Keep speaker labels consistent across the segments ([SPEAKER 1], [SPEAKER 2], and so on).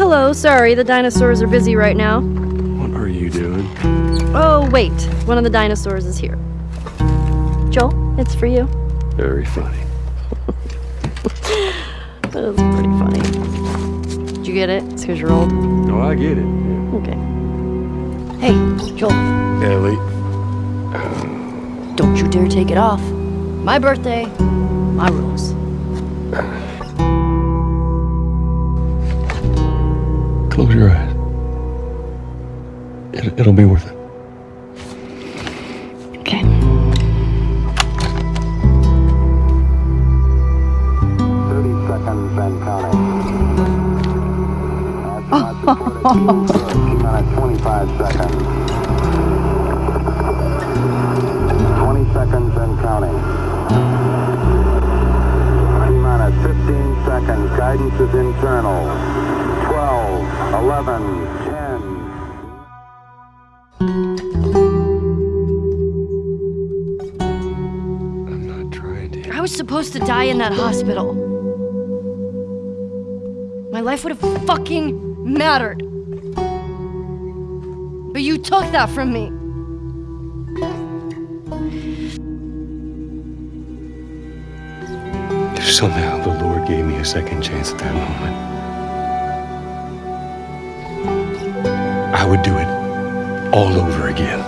[SPEAKER 1] hello. Sorry, the dinosaurs are busy right now.
[SPEAKER 2] What are you doing?
[SPEAKER 1] Oh, wait. One of the dinosaurs is here. Joel, it's for you.
[SPEAKER 2] Very funny.
[SPEAKER 1] That was pretty funny. Did you get it? It's because you're old.
[SPEAKER 2] No, I get it. Yeah.
[SPEAKER 1] Okay. Hey, Joel,
[SPEAKER 2] Ellie,
[SPEAKER 1] don't you dare take it off. My birthday, my rules.
[SPEAKER 2] Close your eyes. It, it'll be worth it.
[SPEAKER 1] Okay.
[SPEAKER 3] Thirty seconds and counting. T minus twenty-five seconds. Twenty seconds and counting. T minus fifteen seconds. Guidance is internal. Twelve, eleven, ten.
[SPEAKER 2] I'm not trying to.
[SPEAKER 1] I was supposed to die in that hospital. My life would have fucking mattered. But you took that from me.
[SPEAKER 2] If somehow the Lord gave me a second chance at that moment, I would do it all over again.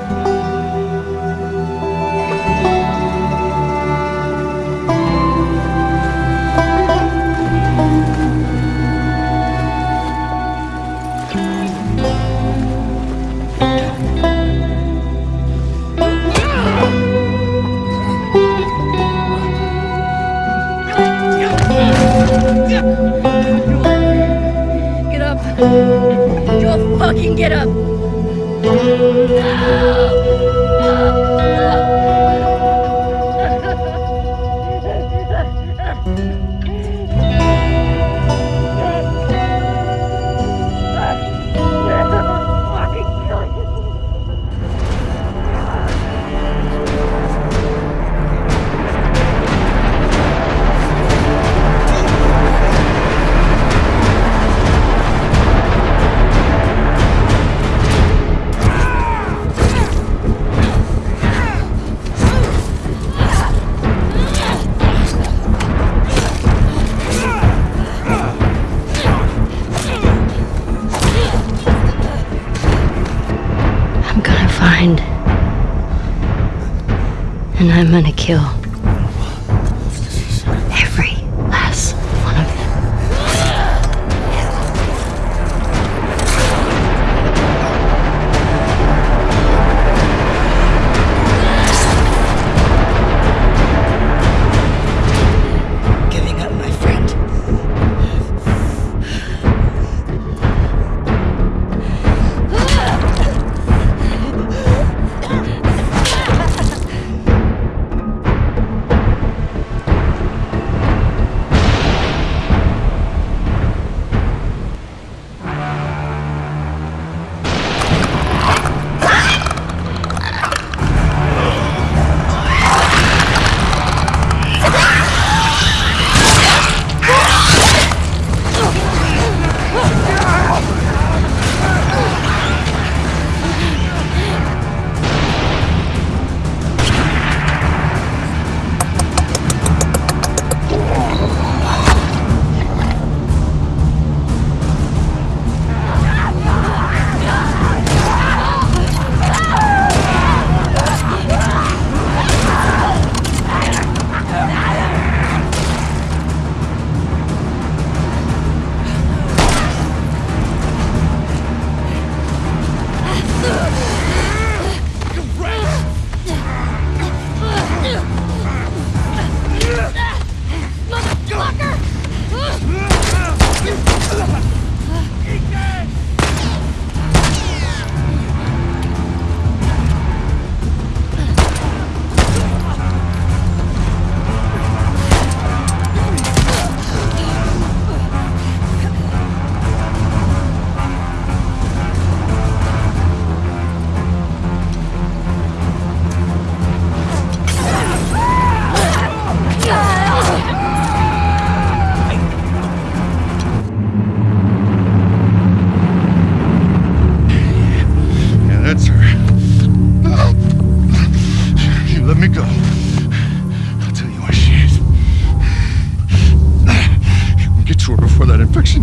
[SPEAKER 1] Get up. Fucking get up. I'm gonna find. And I'm gonna kill.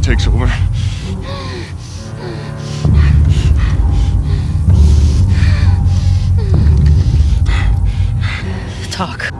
[SPEAKER 2] Takes over.
[SPEAKER 4] Talk.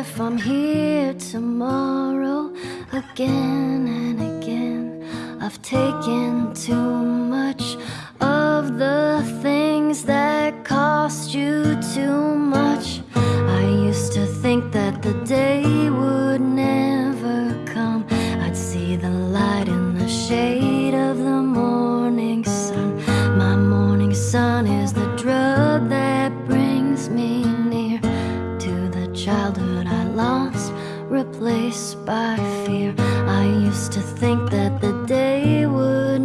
[SPEAKER 1] If I'm here tomorrow again and again. I've taken too much of the things that cost you too much. Childhood I lost, replaced by fear. I used to think that the day would